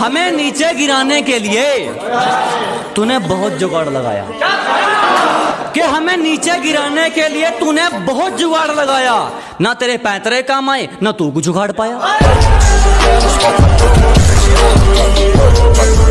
हमें नीचे गिराने के लिए तूने बहुत जुगाड़ लगाया। कि हमें नीचे गिराने के लिए तूने बहुत जुगाड़ लगाया। ना तेरे पैतरे काम आए, ना तू कुछ जुगाड़ पाया।